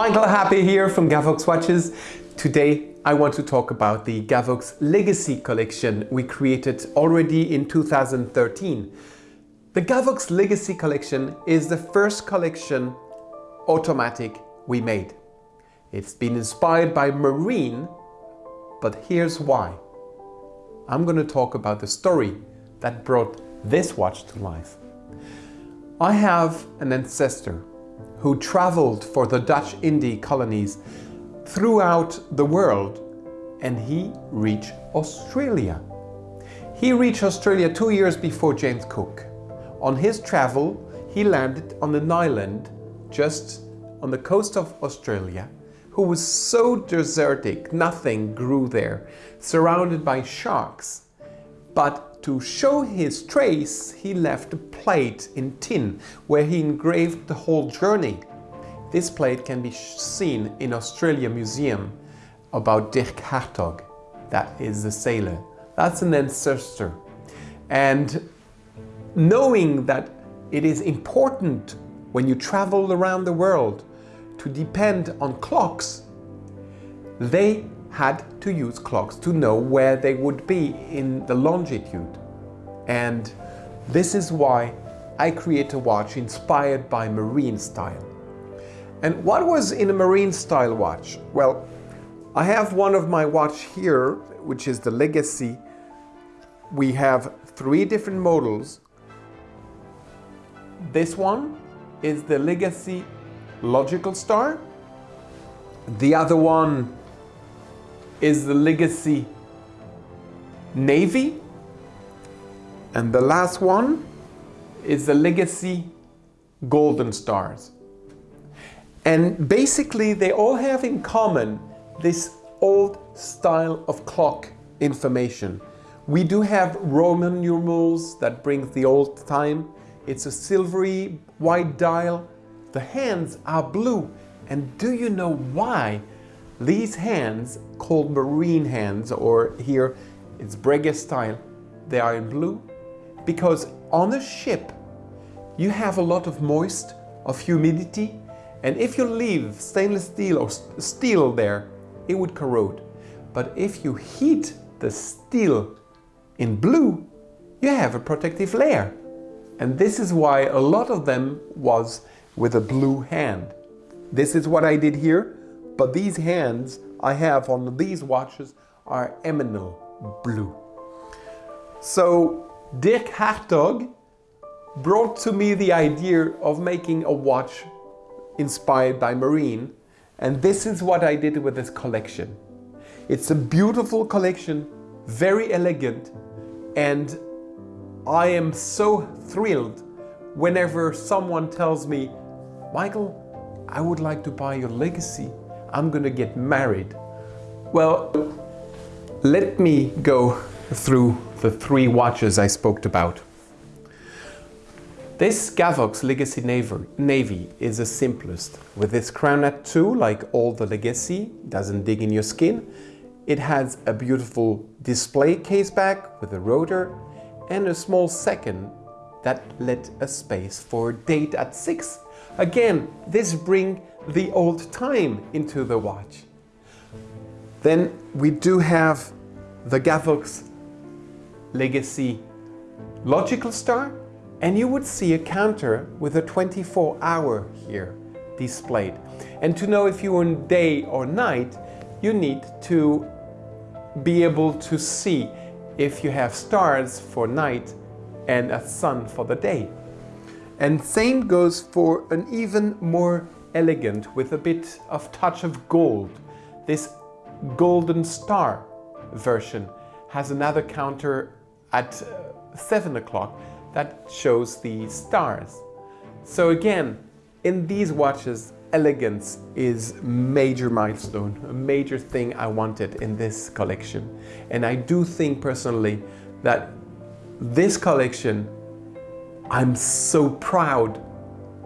Michael Happé here from Gavox Watches. Today I want to talk about the Gavox Legacy collection we created already in 2013. The Gavox Legacy collection is the first collection automatic we made. It's been inspired by Marine, but here's why. I'm going to talk about the story that brought this watch to life. I have an ancestor who traveled for the Dutch Indie colonies throughout the world and he reached Australia. He reached Australia two years before James Cook. On his travel, he landed on an island just on the coast of Australia who was so desertic, nothing grew there, surrounded by sharks. But to show his trace, he left a plate in tin where he engraved the whole journey. This plate can be seen in Australia Museum about Dirk Hartog. That is the sailor. That's an ancestor. And knowing that it is important when you travel around the world to depend on clocks, they had to use clocks to know where they would be in the longitude. And this is why I create a watch inspired by marine style. And what was in a marine style watch? Well, I have one of my watch here, which is the Legacy. We have three different models. This one is the Legacy Logical Star. The other one is the Legacy Navy. And the last one is the Legacy Golden Stars. And basically they all have in common this old style of clock information. We do have Roman numerals that brings the old time. It's a silvery white dial. The hands are blue. And do you know why? These hands, called marine hands, or here it's Breguet style, they are in blue because on a ship you have a lot of moist, of humidity, and if you leave stainless steel or steel there, it would corrode. But if you heat the steel in blue, you have a protective layer. And this is why a lot of them was with a blue hand. This is what I did here, but these hands I have on these watches are emerald blue. So Dirk Hartog brought to me the idea of making a watch inspired by marine and this is what I did with this collection. It's a beautiful collection, very elegant and I am so thrilled whenever someone tells me, Michael, I would like to buy your legacy. I'm gonna get married. Well, let me go through the three watches I spoke about. This Gavox Legacy Navy is the simplest. With its Crownette 2, like all the Legacy, doesn't dig in your skin. It has a beautiful display case back with a rotor and a small second that let a space for date at 6. Again, this bring the old time into the watch. Then we do have the Gavox Legacy Logical Star and you would see a counter with a 24 hour here displayed. And to know if you're in day or night, you need to be able to see if you have stars for night and a sun for the day. And same goes for an even more elegant with a bit of touch of gold. This golden star version has another counter at uh, 7 o'clock that shows the stars. So again, in these watches, elegance is major milestone, a major thing I wanted in this collection. And I do think personally that this collection, I'm so proud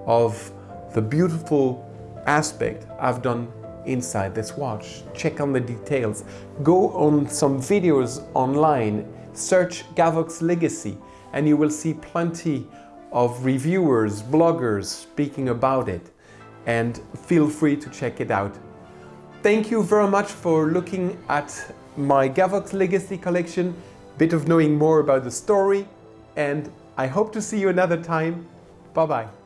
of the beautiful aspect I've done inside this watch. Check on the details. Go on some videos online, search Gavox Legacy and you will see plenty of reviewers, bloggers speaking about it. and feel free to check it out. Thank you very much for looking at my Gavox Legacy collection, bit of knowing more about the story, and I hope to see you another time. Bye bye.